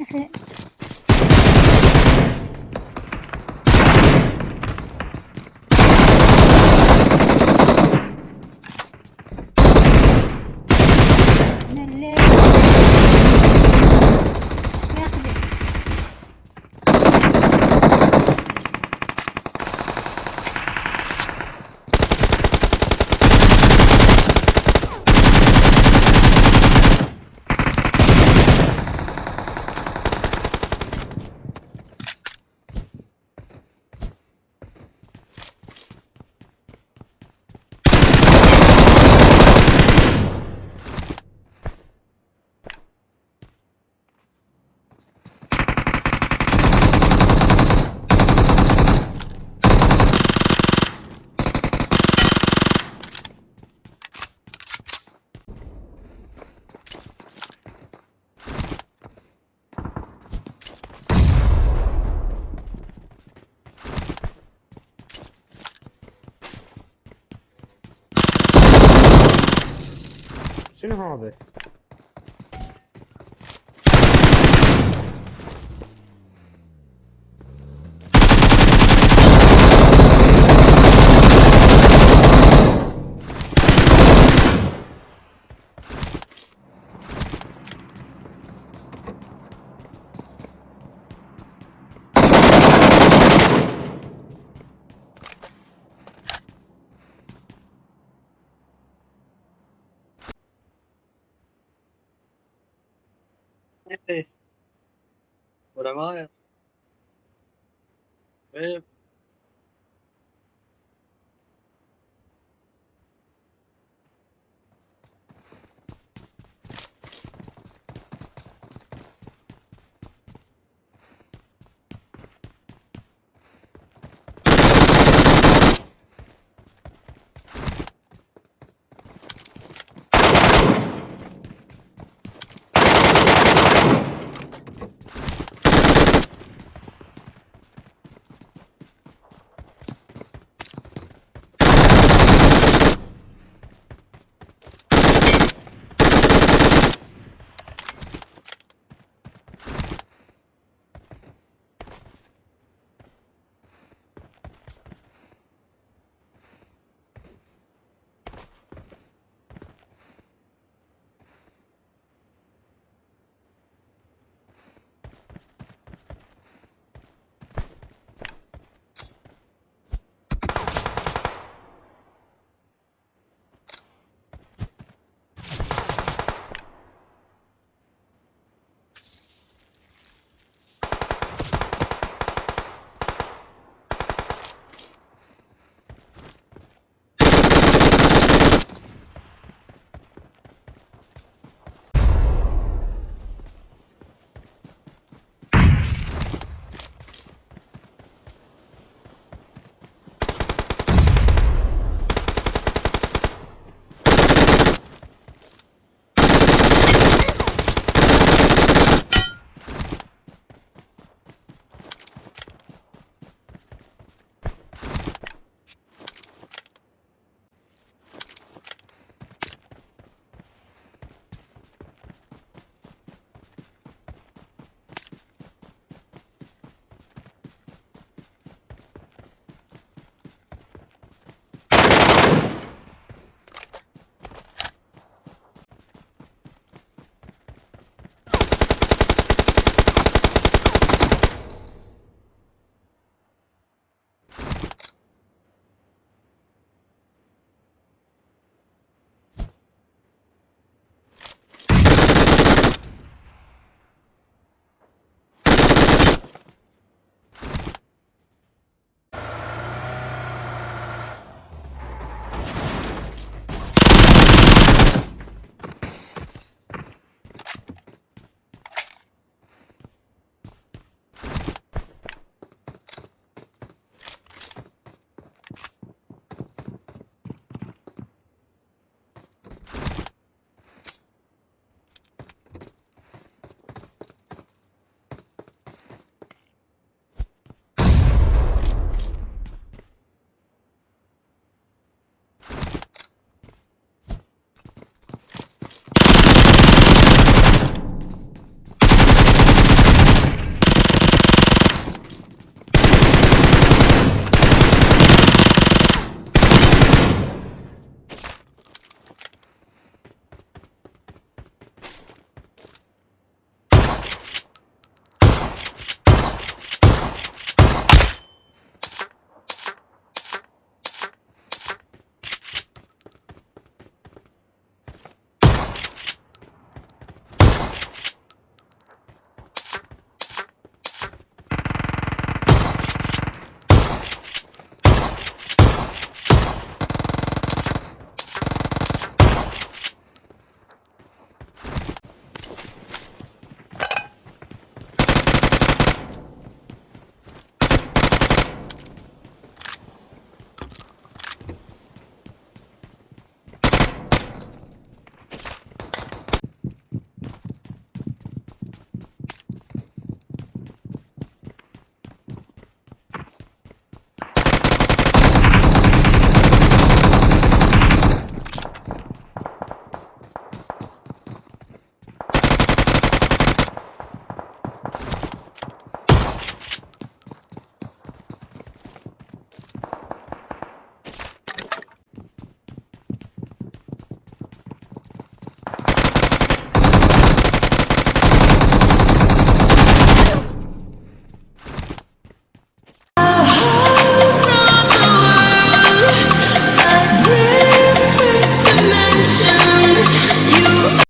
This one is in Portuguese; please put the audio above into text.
Okay. Şunu abi. Por agora. É.